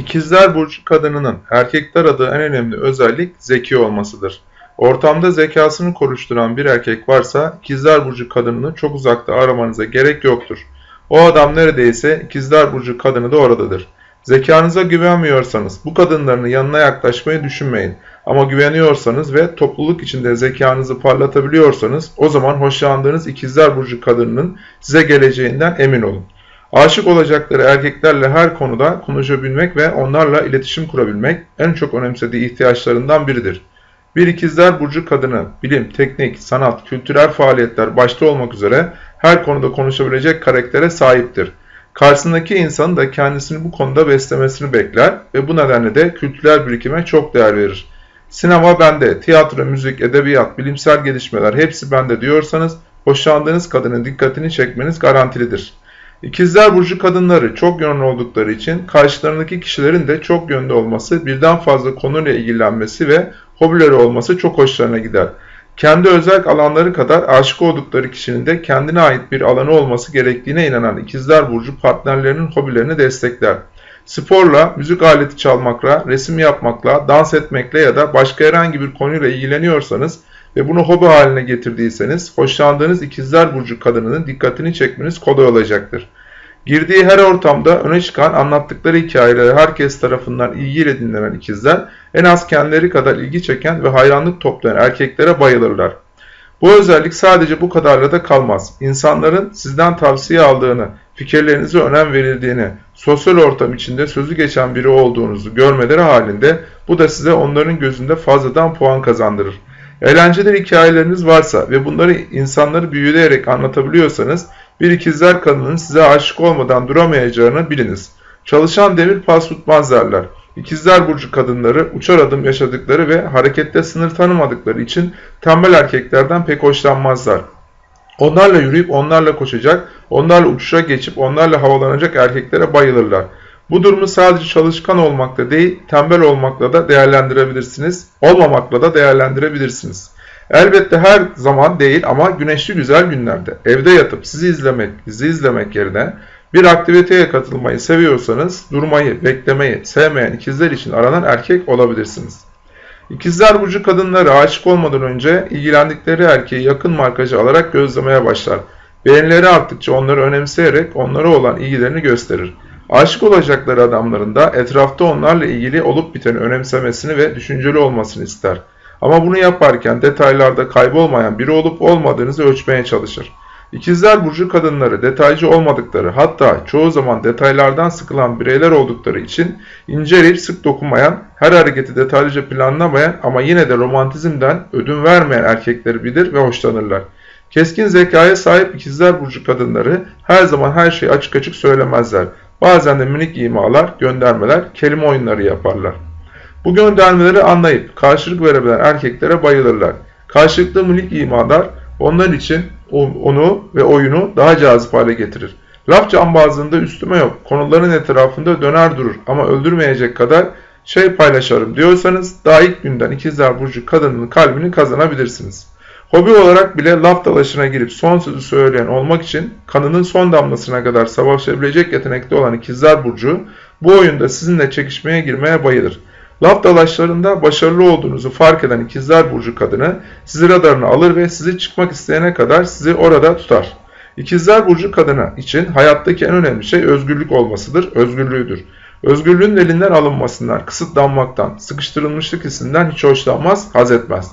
İkizler Burcu kadınının erkekler aradığı en önemli özellik zeki olmasıdır. Ortamda zekasını konuşturan bir erkek varsa İkizler Burcu kadınını çok uzakta aramanıza gerek yoktur. O adam neredeyse İkizler Burcu kadını da oradadır. Zekanıza güvenmiyorsanız bu kadınların yanına yaklaşmayı düşünmeyin. Ama güveniyorsanız ve topluluk içinde zekanızı parlatabiliyorsanız o zaman hoşlandığınız İkizler Burcu kadınının size geleceğinden emin olun. Aşık olacakları erkeklerle her konuda konuşabilmek ve onlarla iletişim kurabilmek en çok önemsediği ihtiyaçlarından biridir. Bir ikizler burcu kadını bilim, teknik, sanat, kültürel faaliyetler başta olmak üzere her konuda konuşabilecek karaktere sahiptir. Karşısındaki insanın da kendisini bu konuda beslemesini bekler ve bu nedenle de kültürel birikime çok değer verir. Sinema bende, tiyatro, müzik, edebiyat, bilimsel gelişmeler hepsi bende diyorsanız hoşlandığınız kadının dikkatini çekmeniz garantilidir. İkizler Burcu kadınları çok yönlü oldukları için karşılarındaki kişilerin de çok yönlü olması, birden fazla konuyla ilgilenmesi ve hobileri olması çok hoşlarına gider. Kendi özel alanları kadar aşık oldukları kişinin de kendine ait bir alanı olması gerektiğine inanan İkizler Burcu partnerlerinin hobilerini destekler. Sporla, müzik aleti çalmakla, resim yapmakla, dans etmekle ya da başka herhangi bir konuyla ilgileniyorsanız ve bunu hobi haline getirdiyseniz hoşlandığınız ikizler burcu kadınının dikkatini çekmeniz kolay olacaktır. Girdiği her ortamda öne çıkan anlattıkları hikayeleri herkes tarafından ilgiyle dinlenen ikizler en az kendileri kadar ilgi çeken ve hayranlık toplayan erkeklere bayılırlar. Bu özellik sadece bu kadarla da kalmaz. İnsanların sizden tavsiye aldığını, fikirlerinize önem verildiğini, sosyal ortam içinde sözü geçen biri olduğunuzu görmeleri halinde bu da size onların gözünde fazladan puan kazandırır. Eğlenceli hikayeleriniz varsa ve bunları insanları büyüleyerek anlatabiliyorsanız bir ikizler kadının size aşık olmadan duramayacağını biliniz. Çalışan demir pas tutmaz derler. İkizler burcu kadınları uçar adım yaşadıkları ve harekette sınır tanımadıkları için tembel erkeklerden pek hoşlanmazlar. Onlarla yürüyüp onlarla koşacak, onlarla uçuşa geçip onlarla havalanacak erkeklere bayılırlar. Bu durumu sadece çalışkan olmakla değil, tembel olmakla da değerlendirebilirsiniz. Olmamakla da değerlendirebilirsiniz. Elbette her zaman değil ama güneşli güzel günlerde evde yatıp sizi izlemek, dizi izlemek yerine bir aktiviteye katılmayı seviyorsanız durmayı, beklemeyi sevmeyen ikizler için aranan erkek olabilirsiniz. İkizler burcu kadınları aşık olmadan önce ilgilendikleri erkeği yakın markacı alarak gözlemeye başlar. Beğenileri arttıkça onları önemseyerek onlara olan ilgilerini gösterir. Aşık olacakları adamların da etrafta onlarla ilgili olup biteni önemsemesini ve düşünceli olmasını ister. Ama bunu yaparken detaylarda kaybolmayan biri olup olmadığınızı ölçmeye çalışır. İkizler burcu kadınları detaycı olmadıkları hatta çoğu zaman detaylardan sıkılan bireyler oldukları için inceleyip sık dokunmayan, her hareketi detaylıca planlamayan ama yine de romantizmden ödün vermeyen erkekleri bilir ve hoşlanırlar. Keskin zekaya sahip ikizler burcu kadınları her zaman her şeyi açık açık söylemezler. Bazen de minik imalar, göndermeler, kelime oyunları yaparlar. Bu göndermeleri anlayıp karşılık verebilen erkeklere bayılırlar. Karşılıklı minik imalar onlar için onu ve oyunu daha cazip hale getirir. Laf cambazlığında üstüme yok, konuların etrafında döner durur ama öldürmeyecek kadar şey paylaşırım diyorsanız daha ilk günden ikizler burcu kadının kalbini kazanabilirsiniz. Hobi olarak bile laf dalaşına girip son sözü söyleyen olmak için kanının son damlasına kadar savaşabilecek yetenekte olan ikizler burcu bu oyunda sizinle çekişmeye girmeye bayılır. Laf dalaşlarında başarılı olduğunuzu fark eden ikizler burcu kadını sizi radarına alır ve sizi çıkmak isteyene kadar sizi orada tutar. İkizler burcu kadını için hayattaki en önemli şey özgürlük olmasıdır, özgürlüğüdür. Özgürlüğün elinden alınmasından, kısıtlanmaktan, sıkıştırılmışlık hissinden hiç hoşlanmaz, haz etmez.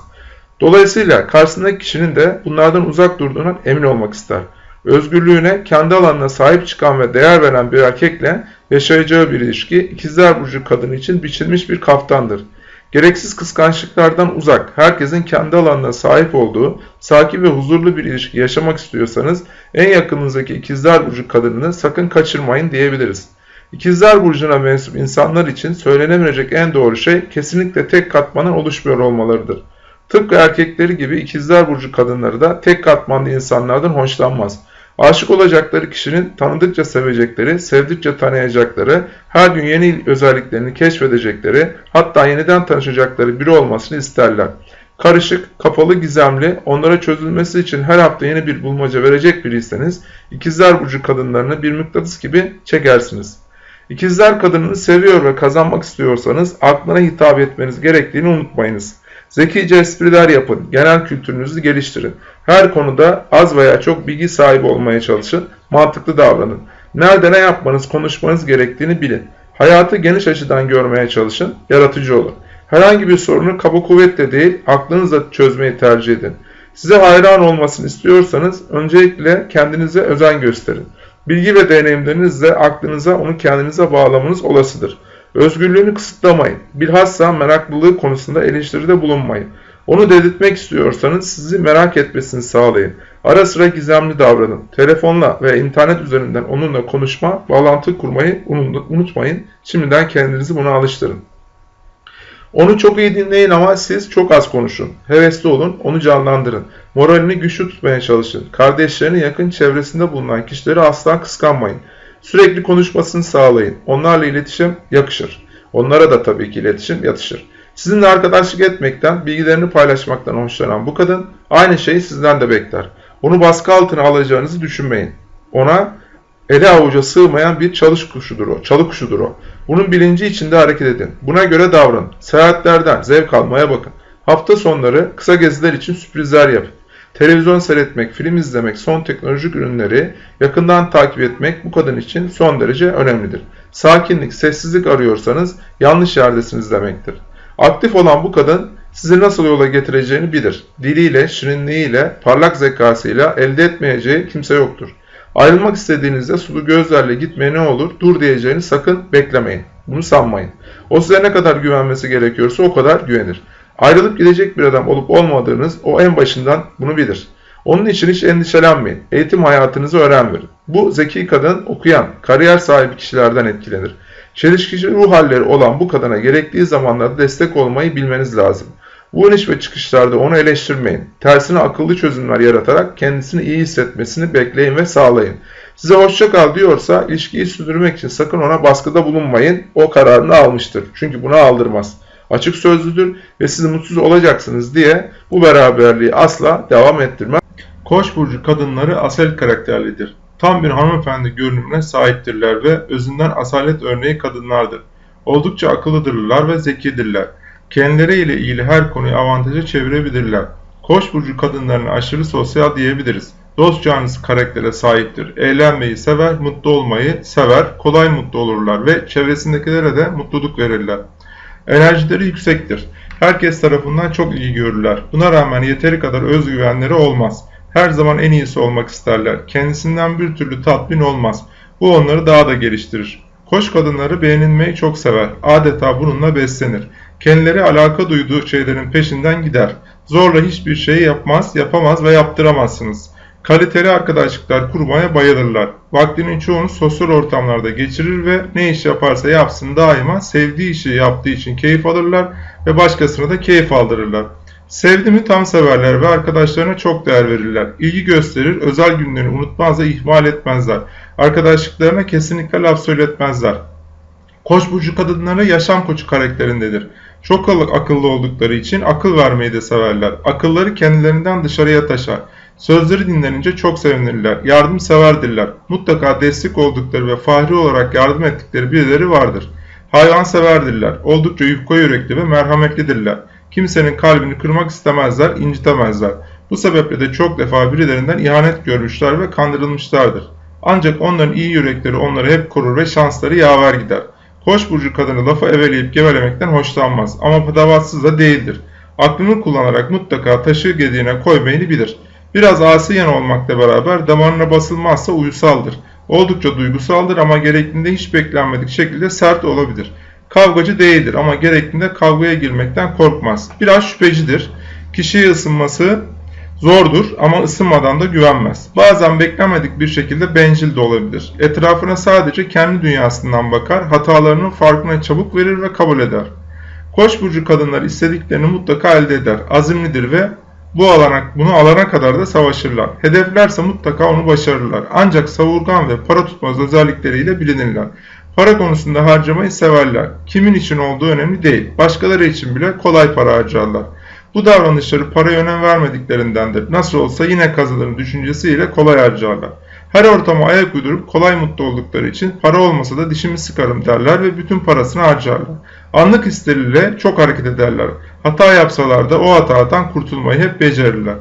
Dolayısıyla karşısındaki kişinin de bunlardan uzak durduğundan emin olmak ister. Özgürlüğüne, kendi alanına sahip çıkan ve değer veren bir erkekle yaşayacağı bir ilişki ikizler burcu kadını için biçilmiş bir kaftandır. Gereksiz kıskançlıklardan uzak, herkesin kendi alanına sahip olduğu, sakin ve huzurlu bir ilişki yaşamak istiyorsanız en yakınınızdaki ikizler burcu kadınını sakın kaçırmayın diyebiliriz. İkizler burcuna mensup insanlar için söylenemeyecek en doğru şey kesinlikle tek katmanın oluşmuyor olmalarıdır. Tıpkı erkekleri gibi ikizler burcu kadınları da tek katmanlı insanlardan hoşlanmaz. Aşık olacakları kişinin tanıdıkça sevecekleri, sevdikçe tanıyacakları, her gün yeni özelliklerini keşfedecekleri, hatta yeniden tanışacakları biri olmasını isterler. Karışık, kapalı, gizemli, onlara çözülmesi için her hafta yeni bir bulmaca verecek biriyseniz, ikizler burcu kadınlarını bir mıknatıs gibi çekersiniz. İkizler kadınını seviyor ve kazanmak istiyorsanız aklına hitap etmeniz gerektiğini unutmayınız. Zekice espriler yapın, genel kültürünüzü geliştirin. Her konuda az veya çok bilgi sahibi olmaya çalışın, mantıklı davranın. Nerede ne yapmanız, konuşmanız gerektiğini bilin. Hayatı geniş açıdan görmeye çalışın, yaratıcı olun. Herhangi bir sorunu kaba kuvvetle değil, aklınızla çözmeyi tercih edin. Size hayran olmasını istiyorsanız öncelikle kendinize özen gösterin. Bilgi ve deneyimlerinizle aklınıza onu kendinize bağlamanız olasıdır. Özgürlüğünü kısıtlamayın. Bilhassa meraklılığı konusunda eleştiride bulunmayın. Onu dedirtmek istiyorsanız sizi merak etmesini sağlayın. Ara sıra gizemli davranın. Telefonla ve internet üzerinden onunla konuşma, bağlantı kurmayı unutmayın. Şimdiden kendinizi buna alıştırın. Onu çok iyi dinleyin ama siz çok az konuşun. Hevesli olun, onu canlandırın. Moralini güçlü tutmaya çalışın. Kardeşlerini yakın çevresinde bulunan kişileri asla kıskanmayın. Sürekli konuşmasını sağlayın. Onlarla iletişim yakışır. Onlara da tabii ki iletişim yatışır. Sizinle arkadaşlık etmekten, bilgilerini paylaşmaktan hoşlanan bu kadın aynı şeyi sizden de bekler. Onu baskı altına alacağınızı düşünmeyin. Ona ele avuca sığmayan bir çalış kuşudur o. Çalı kuşudur o. Bunun bilinci içinde hareket edin. Buna göre davranın. Seyahatlerden zevk almaya bakın. Hafta sonları kısa geziler için sürprizler yapın. Televizyon seyretmek, film izlemek, son teknolojik ürünleri yakından takip etmek bu kadın için son derece önemlidir. Sakinlik, sessizlik arıyorsanız yanlış yerdesiniz demektir. Aktif olan bu kadın sizi nasıl yola getireceğini bilir. Diliyle, şirinliğiyle, parlak zekasıyla elde etmeyeceği kimse yoktur. Ayrılmak istediğinizde sulu gözlerle gitmeye ne olur, dur diyeceğini sakın beklemeyin. Bunu sanmayın. O size ne kadar güvenmesi gerekiyorsa o kadar güvenir. Ayrılıp gidecek bir adam olup olmadığınız o en başından bunu bilir. Onun için hiç endişelenmeyin. Eğitim hayatınızı öğren verin. Bu zeki kadın okuyan, kariyer sahibi kişilerden etkilenir. Çelişkici ruh halleri olan bu kadına gerektiği zamanlarda destek olmayı bilmeniz lazım. Bu iniş ve çıkışlarda onu eleştirmeyin. Tersine akıllı çözümler yaratarak kendisini iyi hissetmesini bekleyin ve sağlayın. Size hoşça kal diyorsa ilişkiyi sürdürmek için sakın ona baskıda bulunmayın. O kararını almıştır. Çünkü bunu aldırmaz. Açık sözlüdür ve siz mutsuz olacaksınız diye bu beraberliği asla devam ettirmez. Koç burcu kadınları asel karakterlidir. Tam bir hanımefendi görünümüne sahiptirler ve özünden asalet örneği kadınlardır. Oldukça akıllıdırlar ve zekidirler. Kendileriyle ilgili her konuyu avantaja çevirebilirler. Koç burcu kadınlarına aşırı sosyal diyebiliriz. Dost canlısı karaktere sahiptir. Eğlenmeyi sever, mutlu olmayı sever, kolay mutlu olurlar ve çevresindekilere de mutluluk verirler. Enerjileri yüksektir. Herkes tarafından çok iyi görürler. Buna rağmen yeteri kadar özgüvenleri olmaz. Her zaman en iyisi olmak isterler. Kendisinden bir türlü tatmin olmaz. Bu onları daha da geliştirir. Koç kadınları beğenilmeyi çok sever. Adeta bununla beslenir. Kendileri alaka duyduğu şeylerin peşinden gider. Zorla hiçbir şeyi yapmaz, yapamaz ve yaptıramazsınız. Kaliteli arkadaşlıklar kurmaya bayılırlar. Vaktinin çoğunu sosyal ortamlarda geçirir ve ne iş yaparsa yapsın daima sevdiği işi yaptığı için keyif alırlar ve başkasına da keyif aldırırlar. Sevdi mi tam severler ve arkadaşlarına çok değer verirler. İlgi gösterir, özel günlerini unutmaz ve ihmal etmezler. Arkadaşlıklarına kesinlikle laf söyletmezler. Koç burcu kadınları yaşam koçu karakterindedir. Çok akıllı oldukları için akıl vermeyi de severler. Akılları kendilerinden dışarıya taşar. Sözleri dinlenince çok sevinirler. Yardımseverdirler. Mutlaka destek oldukları ve fahri olarak yardım ettikleri birileri vardır. Hayvanseverdirler. Oldukça yufka yürekli ve merhametlidirler. Kimsenin kalbini kırmak istemezler, incitemezler. Bu sebeple de çok defa birilerinden ihanet görmüşler ve kandırılmışlardır. Ancak onların iyi yürekleri onları hep korur ve şansları yaver gider. Koç burcu kadını lafı eveleyip gevelemekten hoşlanmaz ama patavatsız da değildir. Aklını kullanarak mutlaka taşı gediğine koymayı bilir. Biraz asiyen olmakla beraber damarına basılmazsa uyusaldır. Oldukça duygusaldır ama gerektiğinde hiç beklenmedik şekilde sert olabilir. Kavgacı değildir ama gerektiğinde kavgaya girmekten korkmaz. Biraz şüphecidir. Kişiye ısınması zordur ama ısınmadan da güvenmez. Bazen beklenmedik bir şekilde bencil de olabilir. Etrafına sadece kendi dünyasından bakar, hatalarının farkına çabuk verir ve kabul eder. Koç burcu kadınlar istediklerini mutlaka elde eder. Azimlidir ve bu alana, bunu alana kadar da savaşırlar. Hedeflerse mutlaka onu başarırlar. Ancak savurgan ve para tutmaz özellikleriyle bilinirler. Para konusunda harcamayı severler. Kimin için olduğu önemli değil. Başkaları için bile kolay para harcarlar. Bu davranışları paraya önem vermediklerindendir. Nasıl olsa yine kazanırım düşüncesiyle kolay harcarlar. Her ortama ayak uydurup kolay mutlu oldukları için para olmasa da dişimi sıkarım derler ve bütün parasını harcarlar. Anlık hisleriyle çok hareket ederler. Hata yapsalar da o hatadan kurtulmayı hep becerirler.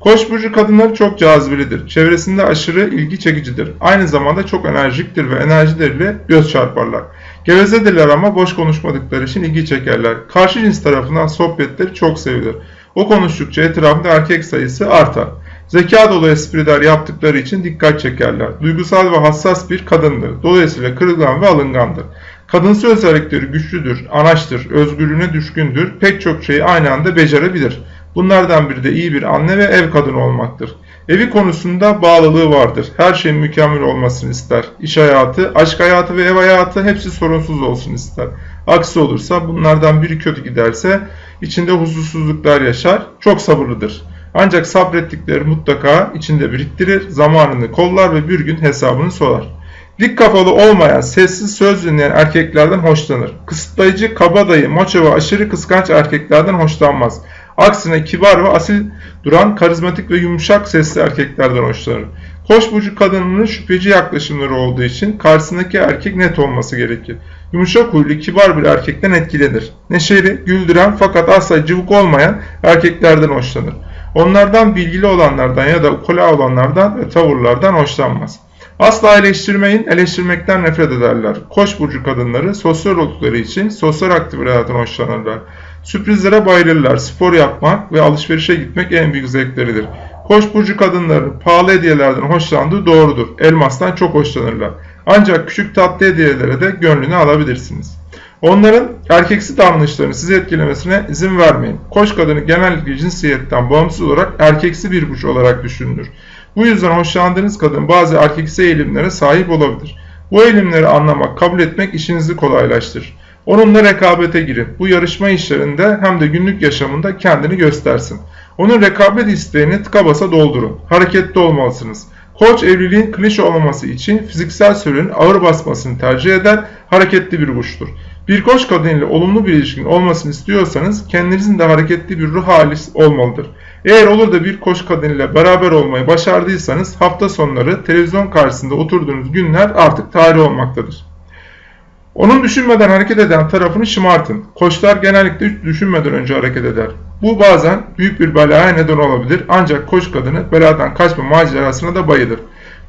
Koç burcu kadınları çok cazibelidir. Çevresinde aşırı ilgi çekicidir. Aynı zamanda çok enerjiktir ve enerjileriyle göz çarparlar. Gevezedirler ama boş konuşmadıkları için ilgi çekerler. Karşı cins tarafından sohbetleri çok sevilir. O konuştukça etrafında erkek sayısı artar. Zeka dolu espriler yaptıkları için dikkat çekerler. Duygusal ve hassas bir kadındır. Dolayısıyla kırılgan ve alıngandır. Kadınsı özellikleri güçlüdür, anaçtır, özgürlüğüne düşkündür, pek çok şeyi aynı anda becerebilir. Bunlardan biri de iyi bir anne ve ev kadını olmaktır. Evi konusunda bağlılığı vardır. Her şeyin mükemmel olmasını ister. İş hayatı, aşk hayatı ve ev hayatı hepsi sorunsuz olsun ister. Aksi olursa bunlardan biri kötü giderse içinde huzursuzluklar yaşar. Çok sabırlıdır. Ancak sabrettikleri mutlaka içinde biriktirir, zamanını kollar ve bir gün hesabını sorar. Dik kafalı olmayan, sessiz söz dinleyen erkeklerden hoşlanır. Kısıtlayıcı, kabadayı, maço ve aşırı kıskanç erkeklerden hoşlanmaz. Aksine kibar ve asil duran, karizmatik ve yumuşak sesli erkeklerden hoşlanır. Koç burcu kadınının şüpheci yaklaşımları olduğu için karşısındaki erkek net olması gerekir. Yumuşak huylu, kibar bir erkekten etkilenir. Neşeli, güldüren fakat asla cıvık olmayan erkeklerden hoşlanır. Onlardan bilgili olanlardan ya da ukula olanlardan ve tavırlardan hoşlanmaz. Asla eleştirmeyin, eleştirmekten nefret ederler. Koç burcu kadınları sosyal oldukları için sosyal aktivitelerden hoşlanırlar. Sürprizlere bayılırlar. Spor yapmak ve alışverişe gitmek en büyük zevkleridir. Koç burcu kadınların pahalı hediyelerden hoşlandığı doğrudur. Elmastan çok hoşlanırlar. Ancak küçük tatlı hediyelere de gönlünü alabilirsiniz. Onların erkeksi davranışlarını sizi etkilemesine izin vermeyin. Koç kadını genellikle cinsiyetten bağımsız olarak erkeksi bir burç olarak düşünülür. Bu yüzden hoşlandığınız kadın bazı erkeksi eğilimlere sahip olabilir. Bu eğilimleri anlamak, kabul etmek işinizi kolaylaştırır. Onunla rekabete girin. Bu yarışma işlerinde hem de günlük yaşamında kendini göstersin. Onun rekabet isteğini tıka basa doldurun. Hareketli olmalısınız. Koç evliliğin klişe olmaması için fiziksel sürenin ağır basmasını tercih eder, hareketli bir burçtur. Bir koç kadın olumlu bir ilişkin olmasını istiyorsanız kendinizin de hareketli bir ruh hali olmalıdır. Eğer olur da bir koç kadın beraber olmayı başardıysanız hafta sonları televizyon karşısında oturduğunuz günler artık tarih olmaktadır. Onun düşünmeden hareket eden tarafını şımartın. Koçlar genellikle düşünmeden önce hareket eder. Bu bazen büyük bir belaya neden olabilir ancak koç kadını beladan kaçma macerasına da bayılır.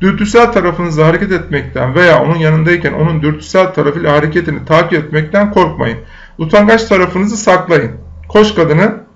Dürtüsel tarafınızla hareket etmekten veya onun yanındayken onun dürtüsel tarafıyla hareketini takip etmekten korkmayın. Utangaç tarafınızı saklayın. Koç kadını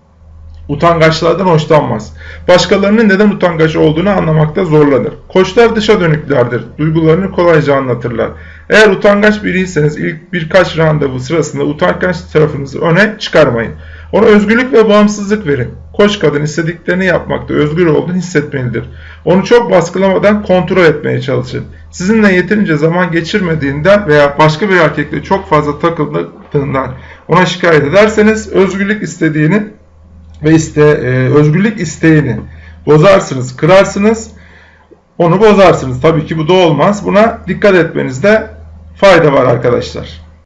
utangaçlardan hoşlanmaz. Başkalarının neden utangaç olduğunu anlamakta zorlanır. Koçlar dışa dönüklerdir. Duygularını kolayca anlatırlar. Eğer utangaç biriyseniz ilk birkaç randevu sırasında utangaç tarafınızı öne çıkarmayın. Ona özgürlük ve bağımsızlık verin. Koç kadın istediklerini yapmakta özgür olduğunu hissetmelidir. Onu çok baskılamadan kontrol etmeye çalışın. Sizinle yeterince zaman geçirmediğinden veya başka bir erkekle çok fazla takıldığından ona şikayet ederseniz özgürlük istediğini ve iste, e, özgürlük isteğini bozarsınız, kırarsınız, onu bozarsınız. Tabii ki bu da olmaz. Buna dikkat etmenizde fayda var arkadaşlar.